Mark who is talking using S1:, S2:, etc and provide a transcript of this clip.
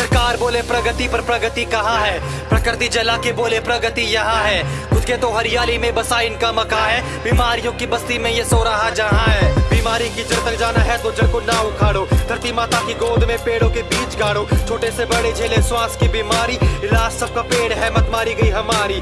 S1: सरकार बोले प्रगति पर प्रगति कहाँ है? प्रकृति जला के बोले प्रगति यहाँ है। खुद के तो हरियाली में बसा इनका मका है। बीमारियों की बस्ती में ये सो रहा जहाँ है। बीमारी की जड़ तक जाना है तो जड़ को ना उखाड़ो। धरती माता की गोद में पेड़ों के बीच गाड़ो। छोटे से बड़े झेले श्वास की बीमारी। इलाज सबका पेड़ है, मत मारी गई हमारी।